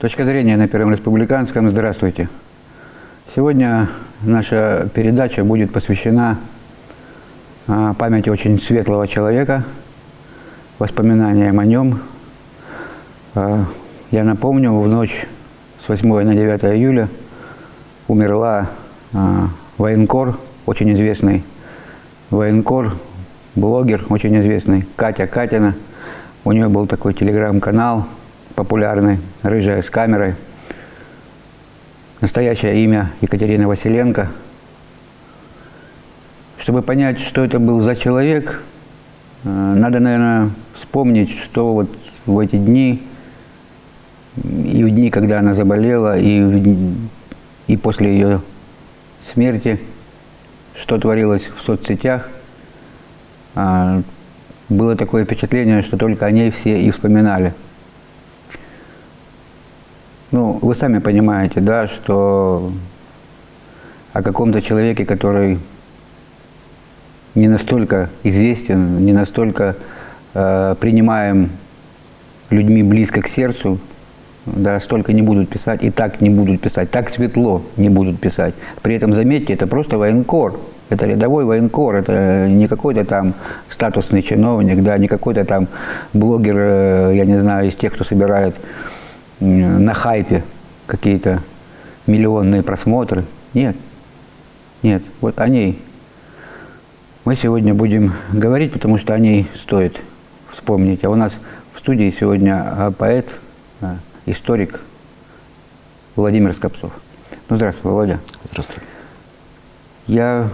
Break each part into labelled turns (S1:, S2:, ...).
S1: Точка зрения на Первом Республиканском. Здравствуйте. Сегодня наша передача будет посвящена а, памяти очень светлого человека, воспоминаниям о нем. А, я напомню, в ночь 8 на 9 июля умерла а, военкор, очень известный военкор, блогер, очень известный, Катя Катина. У нее был такой телеграм-канал – популярный, рыжая с камерой. Настоящее имя Екатерина Василенко. Чтобы понять, что это был за человек, э, надо, наверное, вспомнить, что вот в эти дни, и в дни, когда она заболела, и, в, и после ее смерти, что творилось в соцсетях, а, было такое впечатление, что только о ней все и вспоминали. Ну, вы сами понимаете, да, что о каком-то человеке, который не настолько известен, не настолько э, принимаем людьми близко к сердцу, да, столько не будут писать, и так не будут писать, так светло не будут писать. При этом, заметьте, это просто военкор, это рядовой военкор, это не какой-то там статусный чиновник, да, не какой-то там блогер, э, я не знаю, из тех, кто собирает на хайпе какие-то миллионные просмотры. Нет. Нет. Вот о ней мы сегодня будем говорить, потому что о ней стоит вспомнить. А у нас в студии сегодня а, поэт, историк Владимир Скопцов. Ну, здравствуй, Володя.
S2: Здравствуй.
S1: Я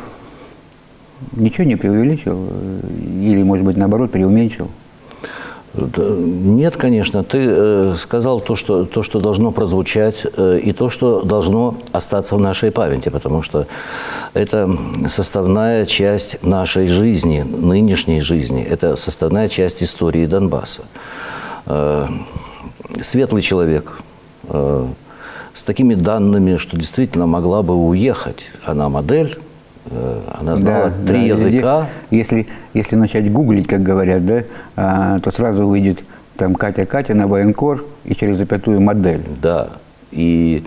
S1: ничего не преувеличил э, или, может быть, наоборот, преуменьшил.
S2: Нет, конечно. Ты э, сказал то что, то, что должно прозвучать, э, и то, что должно остаться в нашей памяти, потому что это составная часть нашей жизни, нынешней жизни. Это составная часть истории Донбасса. Светлый человек, э, с такими данными, что действительно могла бы уехать. Она модель, Э, она знала да, три да, языка.
S1: Если, если начать гуглить, как говорят, да, а, то сразу выйдет там Катя Катя на военкор и через запятую модель.
S2: Да. И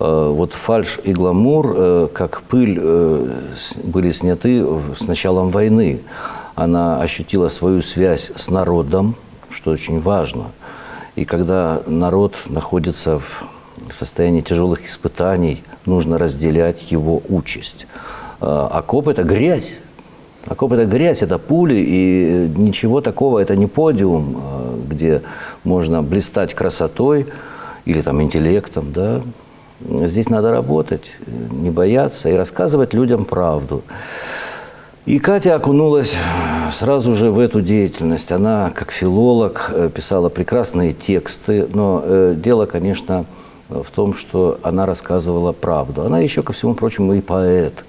S2: э, вот фальш и гламур, э, как пыль, э, были сняты с началом войны. Она ощутила свою связь с народом, что очень важно. И когда народ находится в состоянии тяжелых испытаний, нужно разделять его участь. А, окоп – это грязь. Окоп – это грязь, это пули, и ничего такого, это не подиум, а, где можно блистать красотой или там интеллектом, да. Здесь надо работать, не бояться и рассказывать людям правду. И Катя окунулась сразу же в эту деятельность. Она, как филолог, э, писала прекрасные тексты, но э, дело, конечно, в том, что она рассказывала правду. Она еще, ко всему прочему, и поэт.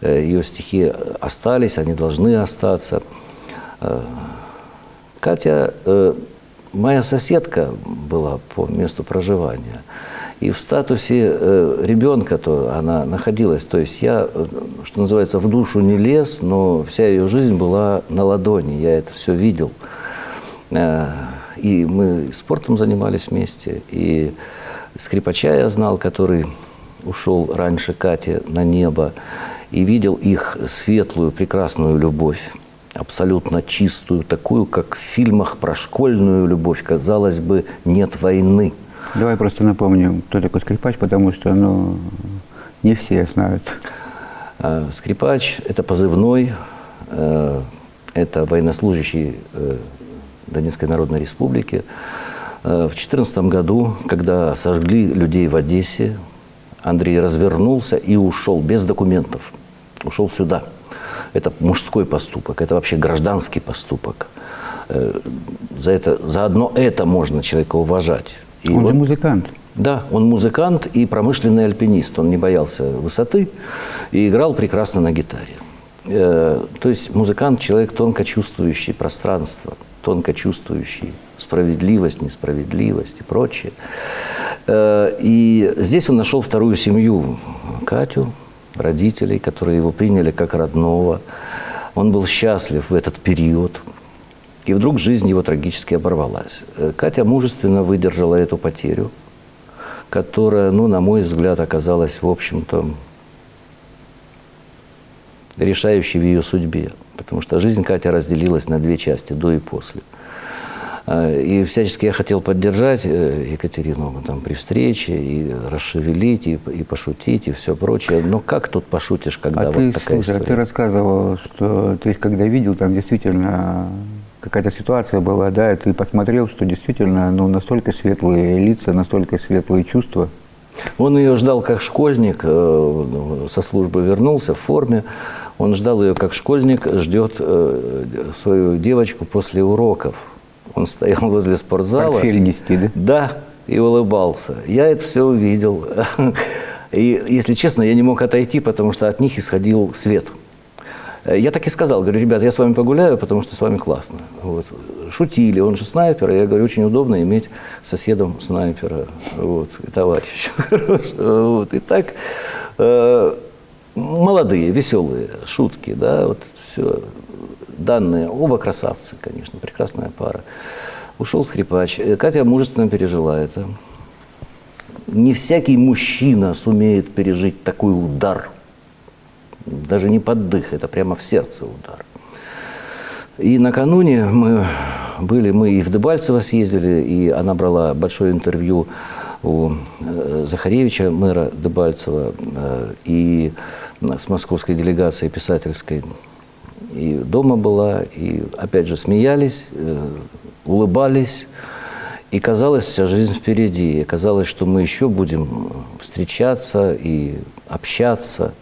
S2: Э, ее стихи остались, они должны остаться. Катя моя соседка была по месту проживания. И в статусе ребенка то она находилась. То есть я, что называется, в душу не лез, но вся ее жизнь была на ладони. Я это все видел. И мы спортом занимались вместе. И скрипача я знал, который ушел раньше Кати на небо и видел их светлую, прекрасную любовь, абсолютно чистую, такую, как в фильмах про школьную любовь. Казалось бы, нет войны.
S1: Давай просто напомним, кто такой скрипач, потому что ну, не все знают.
S2: А, скрипач – это позывной, э, это военнослужащий э, Донецкой Народной Республики. Э, в 2014 году, когда сожгли людей в Одессе, Андрей развернулся и ушел без документов ушел сюда. Это мужской поступок, это вообще гражданский поступок. За, это, за одно это можно человека уважать.
S1: И он вот, же музыкант.
S2: Да, он музыкант и промышленный альпинист. Он не боялся высоты и играл прекрасно на гитаре. Э, то есть музыкант – человек тонко чувствующий пространство, тонко чувствующий справедливость, несправедливость и прочее. Э, и здесь он нашел вторую семью, Катю, родителей, которые его приняли как родного. Он был счастлив в этот период. И вдруг жизнь его трагически оборвалась. Э, Катя мужественно выдержала эту потерю, которая, ну, на мой взгляд, оказалась, в общем-то, решающей в ее судьбе. Потому что жизнь Катя разделилась на две части, до и после. Э, и всячески я хотел поддержать э, Екатерину там, при встрече, и расшевелить, и, и пошутить, и все прочее. Но как тут пошутишь, когда
S1: а
S2: вот
S1: ты,
S2: такая
S1: слушай,
S2: история?
S1: А ты рассказывал, что ты когда видел, там действительно какая-то ситуация была, да, и ты посмотрел, что действительно ну, настолько светлые лица, настолько светлые чувства.
S2: Он ее ждал как школьник, э, со службы вернулся в форме. Он ждал ее как школьник, ждет свою девочку после уроков. Он стоял возле спортзала.
S1: Портфель нести, да?
S2: Да, и улыбался. Я это все увидел. И, если честно, я не мог отойти, потому что от них исходил свет. Я так и сказал, говорю, ребят, я с вами погуляю, потому что с вами классно. Вот. Шутили, он же снайпер, я говорю, очень удобно иметь соседом снайпера, вот, и товарища. вот. И так, э, молодые, веселые шутки, да, вот все данные, оба красавцы, конечно, прекрасная пара. Ушел скрипач. Э, Катя мужественно пережила это. Не всякий мужчина сумеет пережить такой удар. Даже не под дых, это прямо в сердце удар. И накануне мы были, мы и в Дебальцево съездили, и она брала большое интервью у э, Захаревича, мэра Дебальцева, э, и с московской делегацией писательской и дома была, и опять же смеялись, э, улыбались. И казалось, вся жизнь впереди. И казалось, что мы еще будем встречаться и общаться.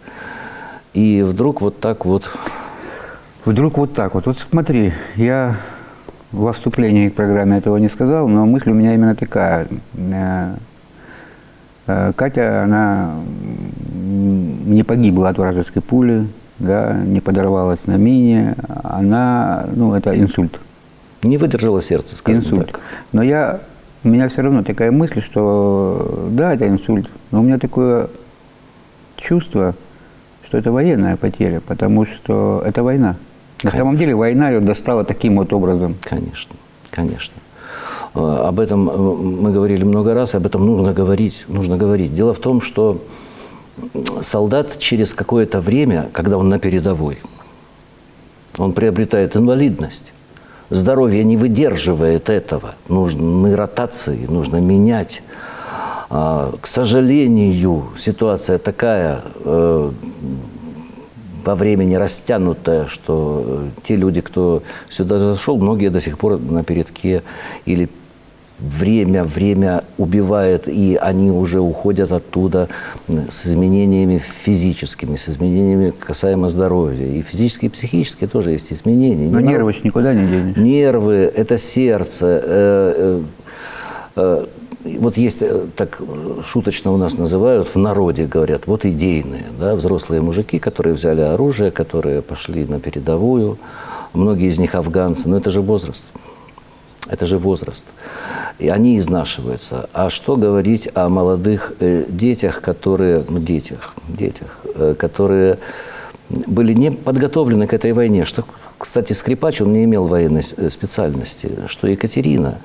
S2: И вдруг вот так вот...
S1: Вдруг вот так вот. Вот смотри, я во вступлении к программе этого не сказал, но мысль у меня именно такая. Э, э, Катя, она не погибла от вражеской пули, да, не подорвалась на мине, она, ну, это инсульт.
S2: Не выдержала сердце, скажем
S1: Инсульт.
S2: так.
S1: Но я, у меня все равно такая мысль, что да, это инсульт, но у меня такое чувство, что это военная потеря, потому что это война. На
S2: Конечно.
S1: самом деле война ее достала таким вот образом.
S2: Конечно, конечно. Э, Об этом э, мы говорили много раз, об этом нужно говорить, нужно говорить. Дело в том, что солдат через какое-то время, когда он на передовой, он приобретает инвалидность. Здоровье не выдерживает этого. Нужны ротации, нужно менять. А, К сожалению, ситуация такая э, во времени растянутая, что э, те люди, кто сюда зашел, многие до сих пор на передке или время, время убивает, и они уже уходят оттуда с изменениями физическими, с изменениями касаемо здоровья. И физические, и психические тоже есть изменения.
S1: Но
S2: Не
S1: нервы никуда не денешь.
S2: Нервы, это сердце. э, э, э, Вот есть, э, так шуточно у нас называют, в народе говорят, вот идейные, да, взрослые мужики, которые взяли оружие, которые пошли на передовую, многие из них афганцы, но это же возраст. Это же возраст. И они изнашиваются. А что говорить о молодых э, детях, которые, ну, детях, детях, э, которые были не подготовлены к этой войне. Что, кстати, скрипач, он не имел военной э, специальности, что Екатерина.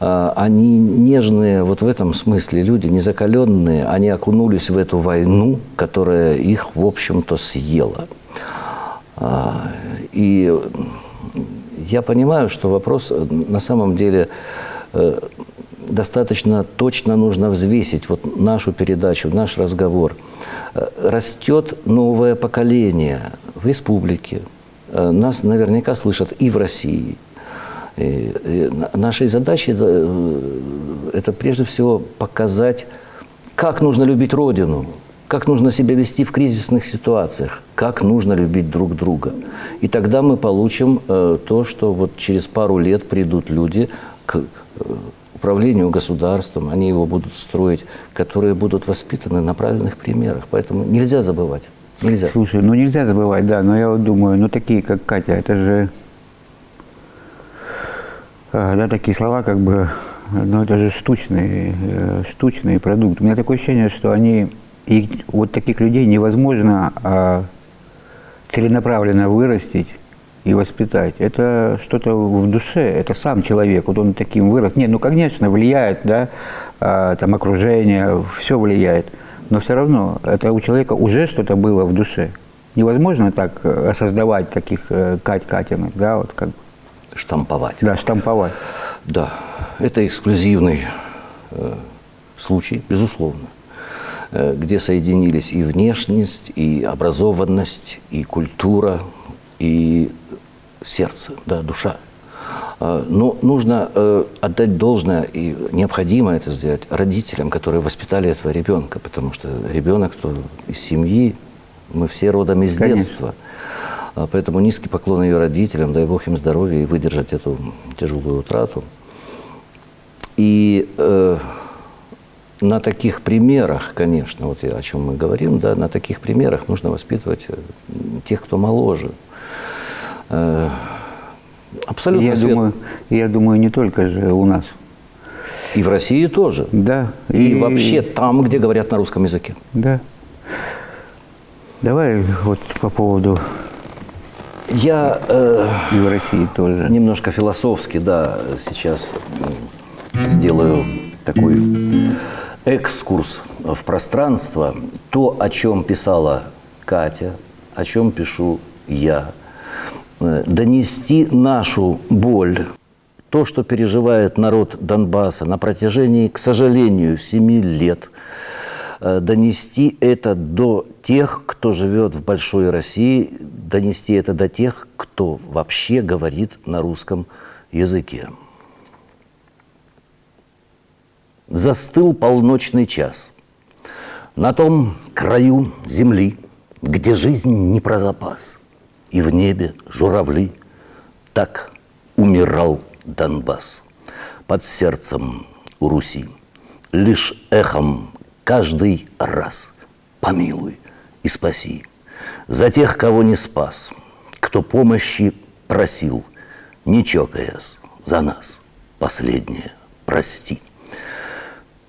S2: А, Они нежные вот в этом смысле люди, незакаленные, они окунулись в эту войну, которая их, в общем-то, съела. А, И я понимаю, что вопрос э, на самом деле э, достаточно точно нужно взвесить вот нашу передачу, наш разговор. Э, Растет новое поколение в республике. Нас наверняка слышат и в России. И, и на- нашей задачей э, это прежде всего показать, как нужно любить Родину, как нужно себя вести в кризисных ситуациях, как нужно любить друг друга. И тогда мы получим э, то, что вот через пару лет придут люди к э, управлению государством, они его будут строить, которые будут воспитаны на правильных примерах. Поэтому нельзя забывать. Нельзя.
S1: Слушай, ну нельзя забывать, да, но я вот думаю, ну такие, как Катя, это же, да, такие слова, как бы, но это же штучный, э, штучный продукт. У меня такое ощущение, что они, и вот таких людей невозможно а, целенаправленно вырастить и воспитать. Это что-то в душе, это сам человек, вот он таким вырос. Нет, ну, конечно, влияет, да, а, там окружение, все влияет, но все равно это у человека уже что-то было в душе. Невозможно так э, создавать таких э, Кать Катиных, да, вот как
S2: Штамповать.
S1: Да, штамповать.
S2: Да, это эксклюзивный э, случай, безусловно, э, где соединились и внешность, и образованность, и культура, и сердце, да, душа. Э, но нужно э, отдать должное, и необходимо это сделать родителям, которые воспитали этого ребенка, потому что ребенок то из семьи, мы все родом из
S1: Конечно.
S2: детства. А Поэтому низкий поклон ее родителям, дай Бог им здоровья и выдержать эту тяжелую утрату. И э, на таких примерах, конечно, вот о чем мы говорим, да, на таких примерах нужно воспитывать э, тех, кто моложе. Э, абсолютно
S1: Я
S2: свет-
S1: думаю, я думаю, не только же у нас.
S2: И в России тоже.
S1: Да.
S2: И, вообще там, где говорят на русском языке.
S1: Да. Давай вот по поводу
S2: Я э,
S1: и в России тоже.
S2: Немножко философски, да, сейчас сделаю такой экскурс в пространство. То, о чем писала Катя, о чем пишу я. Э, Донести нашу боль, то, что переживает народ Донбасса на протяжении, к сожалению, семи лет, донести это до тех, кто живет в большой России, донести это до тех, кто вообще говорит на русском языке. Застыл полночный час. На том краю земли, где жизнь не про запас, и в небе журавли, так умирал Донбасс под сердцем у Руси. Лишь эхом каждый раз помилуй и спаси за тех, кого не спас, кто помощи просил, не чокаясь за нас, последнее прости.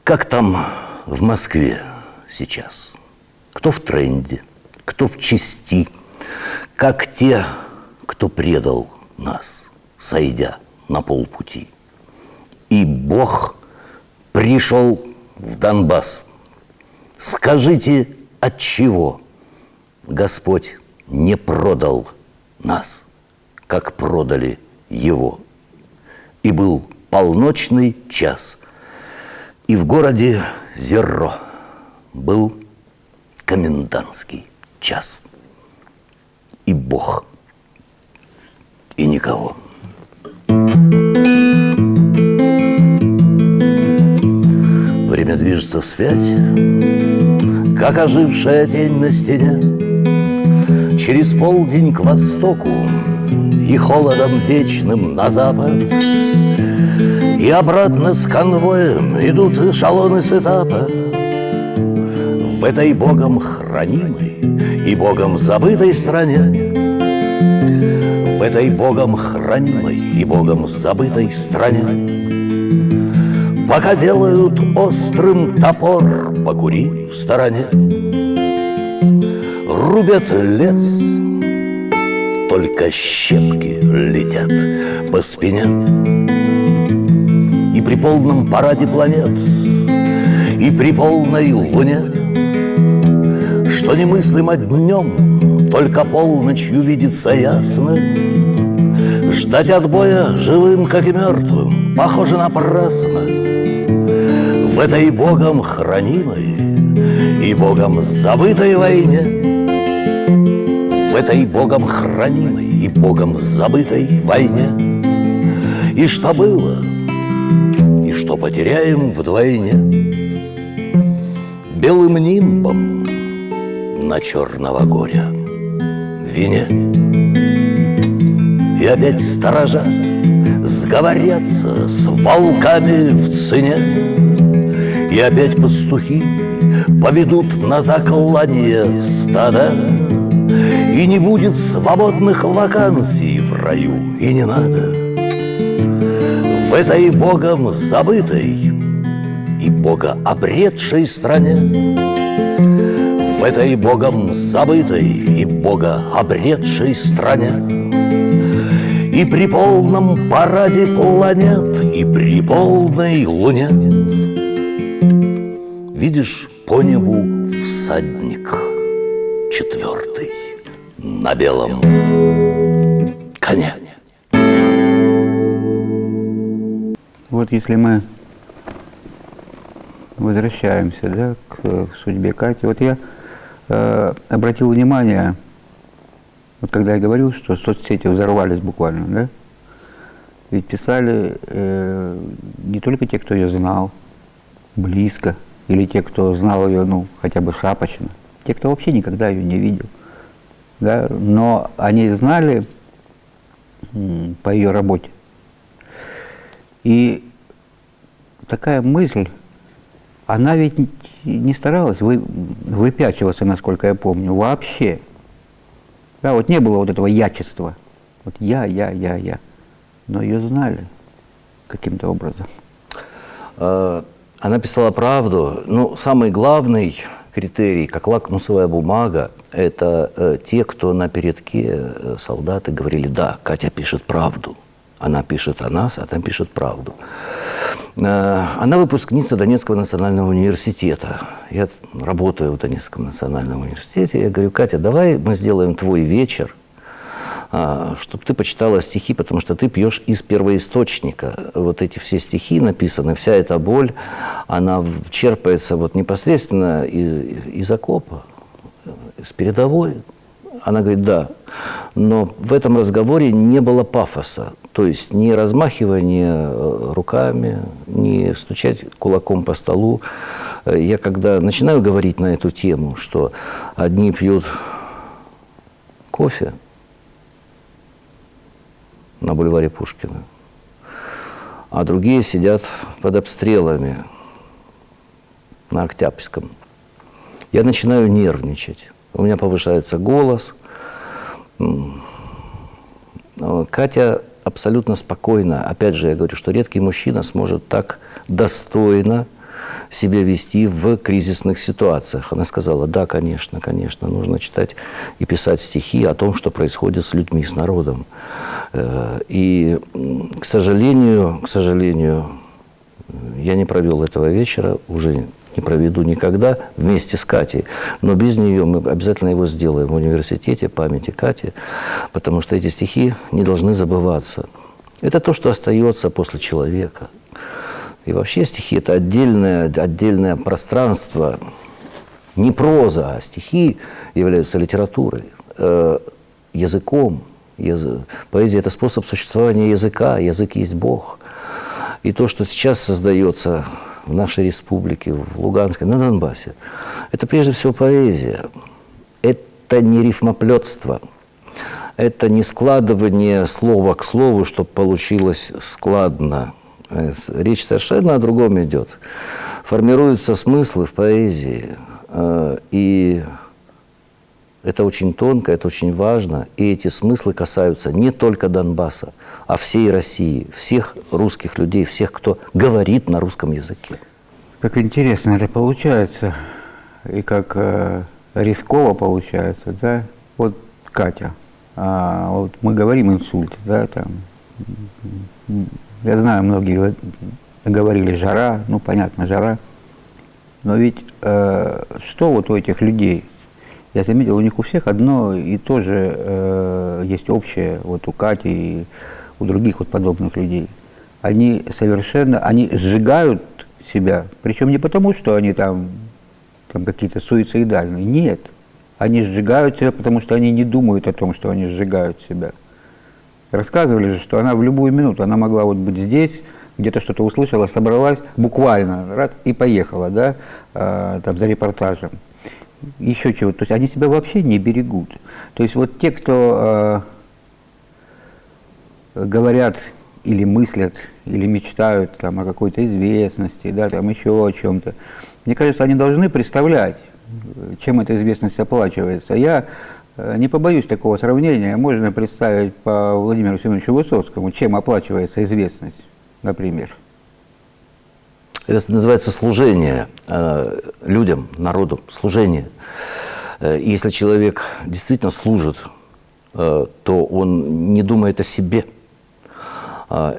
S2: Как там в Москве сейчас? Кто в тренде, кто в чести, как те, кто предал нас, сойдя на полпути. И Бог пришел в Донбасс. Скажите, от чего Господь не продал нас, как продали Его? И был полночный час, и в городе Зерро был комендантский час. И Бог, и никого. Время движется вспять, как ожившая тень на стене. Через полдень к востоку и холодом вечным на запад. И обратно с конвоем идут эшелоны с этапа. В этой Богом хранимой и Богом забытой стране В этой Богом хранимой и Богом забытой стране Пока делают острым топор, покури в стороне. Рубят лес, только щепки летят по спине. И при полном параде планет, и при полной луне Что немыслимо днем, только полночью видится ясно. Ждать отбоя живым, как и мертвым, похоже напрасно В этой Богом хранимой и Богом забытой войне В этой Богом хранимой и Богом забытой войне. И что было, и что потеряем вдвойне? Белым нимбом на черного горя вине. И опять сторожа сговорятся с волками в цене И опять пастухи поведут на заклание стада. И не будет свободных вакансий в раю, и не надо. В этой Богом забытой и Бога обретшей стране В этой Богом забытой и Бога обретшей стране И при полном параде планет, и при полной луне Видишь по небу всадник четвертый на белом коне.
S1: Вот если мы возвращаемся да, к судьбе Кати, вот я э, обратил внимание, вот когда я говорил, что соцсети взорвались буквально, да, ведь писали э, не только те, кто ее знал близко, или те, кто знал ее, ну, хотя бы шапочно, те, кто вообще никогда ее не видел. Да? Но они знали по ее работе. И такая мысль, она ведь не старалась вы, выпячиваться, насколько я помню, вообще. Да, вот не было вот этого ячества. Вот я, я, я, я. Но ее знали каким-то образом.
S2: Она писала правду. Ну, самый главный критерий, как лакмусовая бумага, это э, те, кто на передке, э, солдаты, говорили, да, Катя пишет правду. Она пишет о нас, а там пишет правду. Э, она выпускница Донецкого национального университета. Я работаю в Донецком национальном университете. Я говорю, Катя, давай мы сделаем твой вечер – чтобы ты почитала стихи, потому что ты пьешь из первоисточника. Вот эти все стихи написаны, вся эта боль, она черпается вот непосредственно из, из окопа, из передовой. Она говорит, да. Но в этом разговоре не было пафоса. То есть не размахивание э, руками, не стучать кулаком по столу. Я когда начинаю говорить на эту тему, что одни пьют кофе, на бульваре Пушкина. А другие сидят под обстрелами на Октябрьском. Я начинаю нервничать. У меня повышается голос. Катя абсолютно спокойно. Опять же, я говорю, что редкий мужчина сможет так достойно себя вести в кризисных ситуациях. Она сказала, да, конечно, конечно, нужно читать и писать стихи о том, что происходит с людьми, с народом. Э, и, к сожалению, к сожалению, я не провел этого вечера, уже не проведу никогда вместе с Катей. Но без нее мы обязательно его сделаем в университете памяти Кати, потому что эти стихи не должны забываться. Это то, что остается после человека. И вообще стихи – это отдельное, отдельное пространство, не проза, а стихи являются литературой, э, языком. Поэзия – это способ существования языка, язык есть Бог. И то, что сейчас создается в нашей республике, в Луганской, на Донбассе, это прежде всего поэзия. Это не рифмоплетство, это не складывание слова к слову, чтобы получилось складно – речь совершенно о другом идет. Формируются смыслы в поэзии, э, и это очень тонко, это очень важно, и эти смыслы касаются не только Донбасса, а всей России, всех русских людей, всех, кто говорит на русском языке.
S1: Как интересно это получается, и как э, рисково получается, да? Вот Катя, а, вот мы говорим инсульт, да, там, я знаю, многие говорили жара, ну понятно, жара. Но ведь э, что вот у этих людей? Я заметил, у них у всех одно и то же э, есть общее, вот у Кати и у других вот подобных людей. Они совершенно, они сжигают себя, причем не потому, что они там, там какие-то суицидальные, нет. Они сжигают себя, потому что они не думают о том, что они сжигают себя. Рассказывали же, что она в любую минуту, она могла вот быть здесь, где-то что-то услышала, собралась, буквально, раз, и поехала, да, э, там, за репортажем. Еще чего-то. То есть они себя вообще не берегут. То есть вот те, кто э, говорят или мыслят, или мечтают там, о какой-то известности, да, там еще о чем-то, мне кажется, они должны представлять, чем эта известность оплачивается. Я Э, не побоюсь такого сравнения, можно представить по Владимиру Семеновичу Высоцкому, чем оплачивается известность. например?
S2: Это называется служение э, людям, народу, служение. Э, если человек действительно служит, э, то он не думает о себе.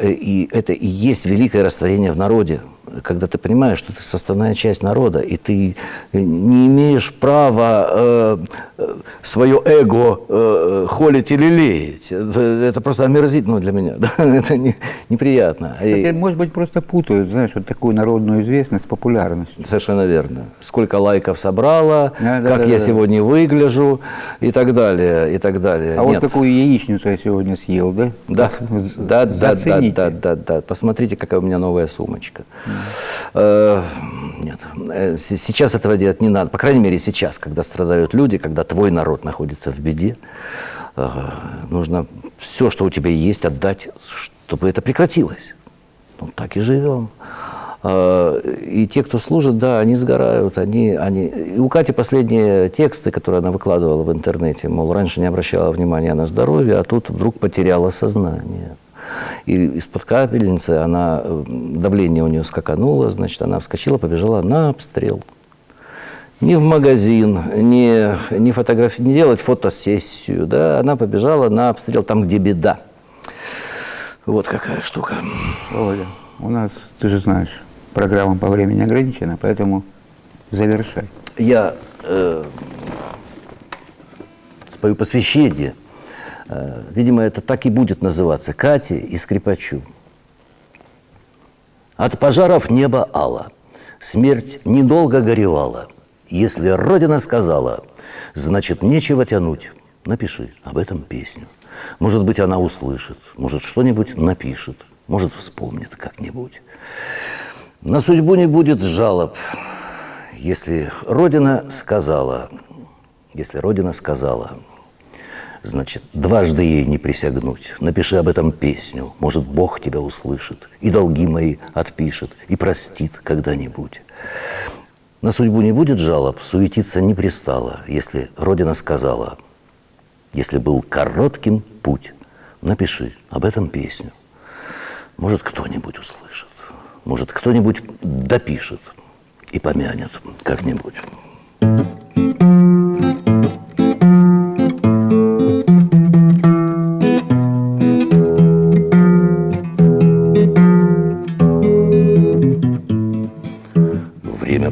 S2: И это и есть великое растворение в народе когда ты понимаешь, что ты составная часть народа, и ты не имеешь права э, э свое эго э, холить или леять. Это, это просто омерзительно для меня. Да? Это не, неприятно.
S1: Кстати, и, может быть, просто путают, знаешь, вот такую народную известность с популярностью.
S2: Совершенно верно. Сколько лайков собрала, да, как да, я да, сегодня да. выгляжу и так далее, и так далее.
S1: А Нет. вот такую яичницу я сегодня съел, да?
S2: Да, да, да, да, да, да, да. Посмотрите, какая у меня новая сумочка. Э, нет, э, сейчас этого делать не надо. По крайней мере, сейчас, когда страдают люди, когда твой народ находится в беде, э, нужно все, что у тебя есть, отдать, чтобы это прекратилось. Ну, так и живем. И те, кто служит, да, они сгорают, они, они... И у Кати последние тексты, которые она выкладывала в интернете, мол, раньше не обращала внимания на здоровье, а тут вдруг потеряла сознание. И из-под капельницы она, э, давление у нее скакануло, значит, она вскочила, побежала на обстрел. Не в магазин, не, не, фотографи... не делать фотосессию, да, она побежала на обстрел там, где беда. Вот какая штука.
S1: Володя, у нас, ты же знаешь, программа по времени ограничена, поэтому завершай.
S2: Я э, спою посвящение видимо, это так и будет называться, Кате и скрипачу. От пожаров небо ало, смерть недолго горевала. Если Родина сказала, значит, нечего тянуть. Напиши об этом песню. Может быть, она услышит, может, что-нибудь напишет, может, вспомнит как-нибудь. На судьбу не будет жалоб, если Родина сказала, если Родина сказала – Значит, дважды ей не присягнуть. Напиши об этом песню. Может, Бог тебя услышит. И долги мои отпишет. И простит когда-нибудь. На судьбу не будет жалоб, суетиться не пристало, если Родина сказала, если был коротким путь, напиши об этом песню. Может, кто-нибудь услышит, может, кто-нибудь допишет и помянет как-нибудь.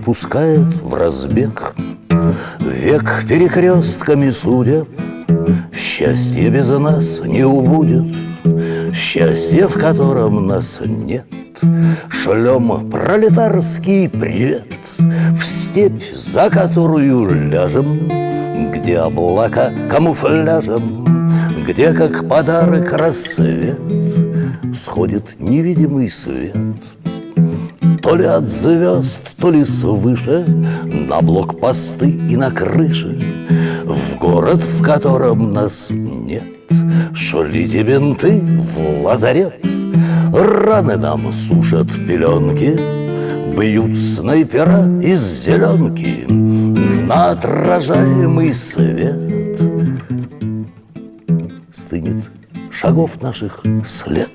S2: Пускает в разбег. Век перекрестками судеб, Счастье без нас не убудет, Счастье, в котором нас нет. Шлем пролетарский привет В степь, за которую ляжем, Где облака камуфляжем, Где, как подарок, рассвет Сходит невидимый свет — то ли от звезд, то ли свыше На блокпосты и на крыши В город, в котором нас нет. Шлите бинты в лазарет Раны нам сушат пеленки Бьют снайпера из зеленки На отражаемый свет. Стынет шагов наших след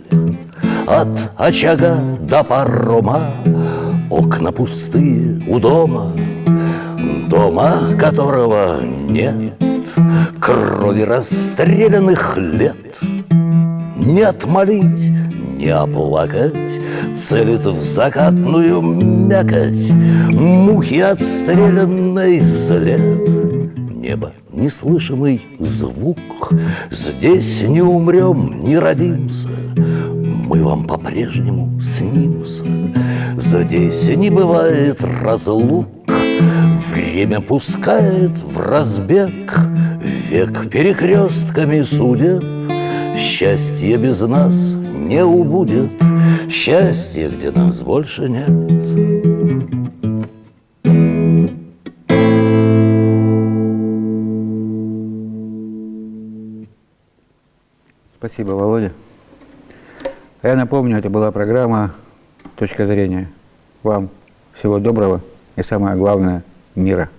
S2: От очага до парома. Окна пустые у дома, дома которого нет, Крови расстрелянных лет. Не отмолить, не оплакать, Целит в закатную мякоть. Мухи отстрелянной след. Небо, неслышимый звук, Здесь не умрем, не родимся, Мы вам по-прежнему снимся. Здесь не бывает разлук, Время пускает в разбег, Век перекрестками судеб, Счастье без нас не убудет, Счастье, где нас больше нет.
S1: Спасибо, Володя. Я напомню, это была программа точка зрения. Вам всего доброго и самое главное – мира.